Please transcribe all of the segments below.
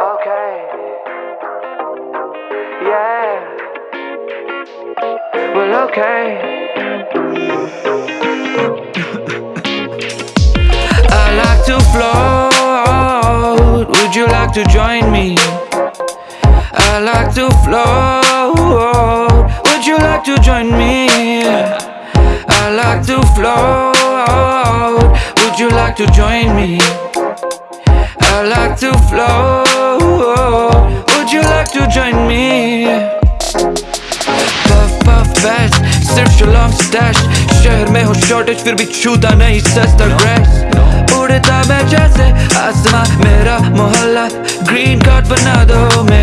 Okay. Yeah. Well, okay. I like to float. Would you like to join me? I like to float. Would you like to join me? I like to float. Would you like to join me? I like to float. Would you like to join me? Puff puff fast, सिर्फ शलॉम stash शहर में हो shortage फिर भी छूता नहीं सस्ता grass उड़ता मैं जैसे आसमां मेरा मोहल्ला ग्रीन कार्ड बना दो मेरा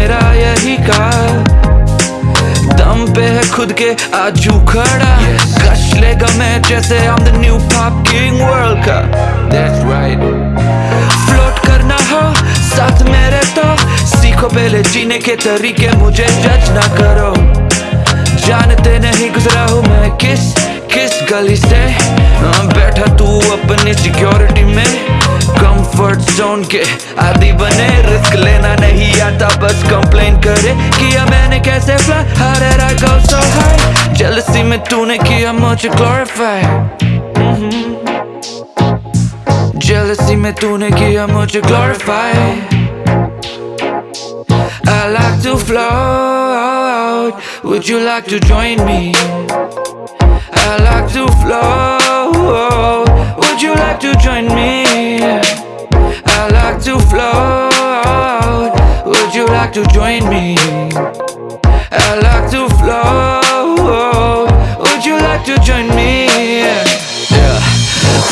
खुद के आजू खड़ा। कश लेगा मैं जैसे I'm the new pop king world का। That's right फ्लोट करना हो साथ मेरे तो सीखो पहले जीने के तरीके मुझे जज ना करो। जानते नहीं गुजरा हूँ मैं किस किस गली से। हाँ, बैठा तू अपनी सिक्योरिटी में। कंफर्ट जोन के आदि बने। रिस्क लेना नहीं आता बस कंप्लेन करे किया मैंने कैसे fly how did I go so high jealousy में तूने किया मुझे glorify Jealousy में तूने किया मुझे glorify I like to float Would you like to join me? I like to float Would you like to join me? I like to float Would you like to join me? I like to float Would you like to join me? Yeah.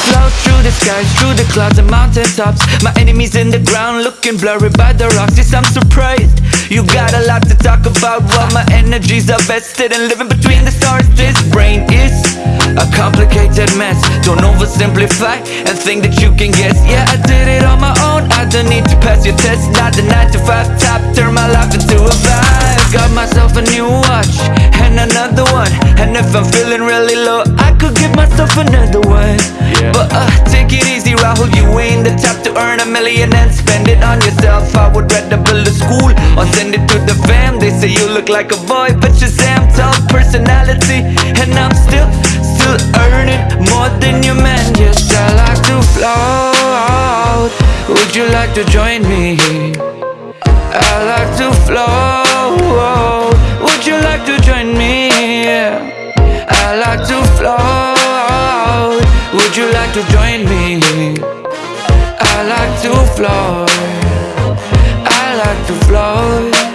Float through the skies, through the clouds and mountain tops My enemies in the ground looking blurry by the rocks. Yes, I'm surprised. You got a lot to talk about. While my energies are vested and living between the stars This brain is a complicated mess. Don't oversimplify and think that you can guess. Yeah, I did it on my own. I don't need to pass your test. Not the 9 to 5 top. Turn my life into a myself a new watch And another one. And if I'm feeling really low I could give myself another one. But uh, take it easy Rahul. You ain't the type to earn a million And spend it on yourself. I would rather build a school Or send it to the fam. They say you look like a boy But Shazam Tall personality And I'm still, still earning More than your man. Yes, I like to float. Would you like to join me? I like to float to join me. I like to float I like to float